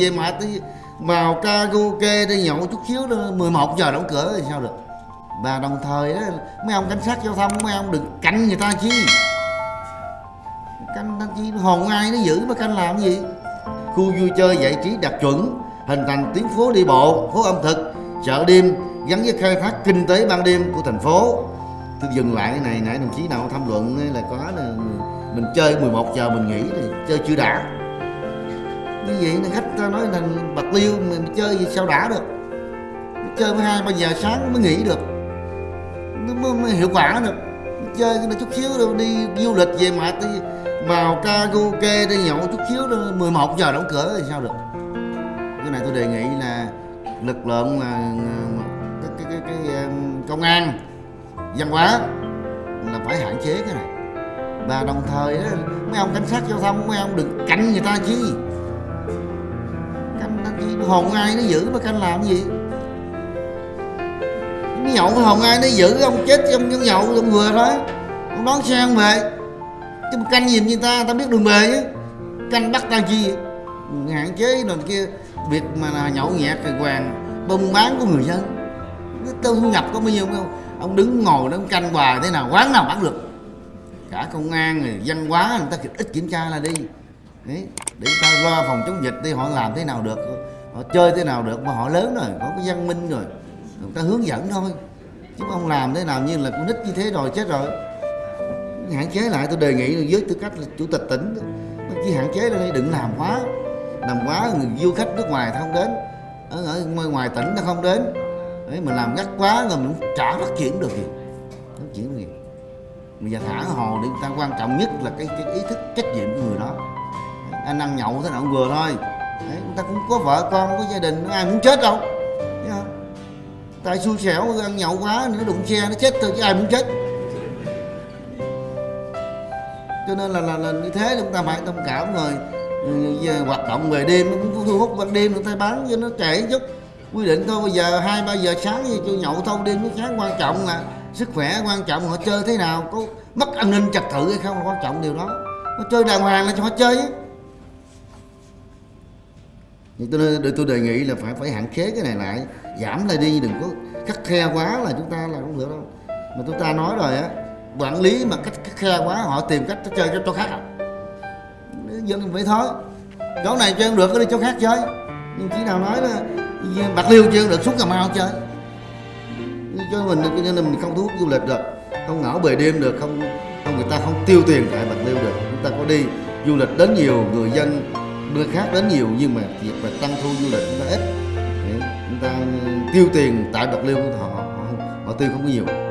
về mà đi vào karaoke đi, nhậu chút xíu đó 11 giờ đóng cửa thì sao được? Và đồng thời đó mấy ông cảnh sát giao thông, mấy ông đừng canh người ta chi. Canh ta chi, hồn ai nó giữ mà canh làm gì? Khu vui chơi giải trí đạt chuẩn, hình thành tuyến phố đi bộ, phố ẩm thực, chợ đêm, gắn với khai thác kinh tế ban đêm của thành phố. Tôi dừng lại cái này, nãy đồng chí nào tham luận là có là mình chơi 11 giờ mình nghỉ thì chơi chưa đã như vậy là khách ta nói là bạc liêu mình chơi gì sao đã được? Chơi mới hai ba giờ sáng mới nghỉ được. Nó mới, mới hiệu quả được. Chơi nó chút xíu rồi đi du lịch về mà đi vào karaoke đi nhậu chút xíu rồi 11 giờ đóng cửa thì sao được? Cái này tôi đề nghị là lực lượng mà cái cái cái, cái công an văn hóa là phải hạn chế cái này. Và đồng thời đó, mấy ông cảnh sát giao thông mấy ông đừng cạnh người ta ta chi hồn ai nó giữ mà canh làm gì? Nó nhậu cái hồn ai nó giữ ông chết trong ông nhậu ông vừa thôi ông đón xe ông về? Chứ mà canh gì người ta ta biết đường về chứ. Canh bắt ta chi hạn chế rồi kia việc mà là nhậu nhẹt rồi hoàng buôn bán của người dân. Tôi thu nhập có bao nhiêu không? Ông đứng ngồi đó ông canh hoài thế nào quán nào bắt được? Cả công an rồi văn hóa người ta ít kiểm tra là đi. Đấy, để ta lo phòng chống dịch đi họ làm thế nào được? Họ chơi thế nào được mà họ lớn rồi có cái văn minh rồi. Người ta hướng dẫn thôi. Chứ ông làm thế nào như là con nít như thế rồi chết rồi. Hạn chế lại tôi đề nghị với tư cách là chủ tịch tỉnh chỉ hạn chế lại đừng làm quá. Làm quá người du khách nước ngoài không đến. Ở, ở ngoài tỉnh nó không đến. Đấy mà làm gắt quá rồi mình chả phát triển được gì. Phát triển được gì? Bây giờ thả hồ đi người ta quan trọng nhất là cái, cái ý thức trách nhiệm của người đó. Anh ăn nhậu thế nào cũng vừa thôi đấy, người ta cũng có vợ con có gia đình ai muốn chết đâu. Thấy không? Tại xui xẻo ăn nhậu quá nó đụng xe nó chết thôi chứ ai muốn chết. Cho nên là là, là như thế chúng ta phải thông cảm rồi. Giờ hoạt động về đêm nó cũng thu hút ban đêm người ta bán cho nó trễ chút. Quy định thôi bây giờ hai ba giờ sáng thì cho nhậu thâu đêm nó sáng quan trọng là sức khỏe quan trọng họ chơi thế nào có mất an ninh trật tự hay không là quan trọng điều đó. Nó chơi đàng hoàng là cho họ chơi ấy nhưng tôi tôi đề nghị là phải phải hạn chế cái này lại. Giảm lại đi, đừng có khắc khe quá là chúng ta là không được đâu. Mà chúng ta nói rồi á, quản lý mà cách khắc khe quá, họ tìm cách chơi cho chỗ khác à. Dân phải thôi. Chỗ này chơi không được có đi chỗ khác chơi. Nhưng chỉ nào nói là bạc liêu chơi được, xuống cà mau chơi. Cho mình, cho nên mình không thu hút du lịch được. Không ngảo về đêm được, không không người ta không tiêu tiền tại bạc liêu được. Chúng ta có đi du lịch đến nhiều người dân nơi khác đến nhiều nhưng mà việc mà tăng thu du lịch chúng ta ít chúng ta tiêu tiền tại bạc liêu họ, họ, họ tiêu không có nhiều.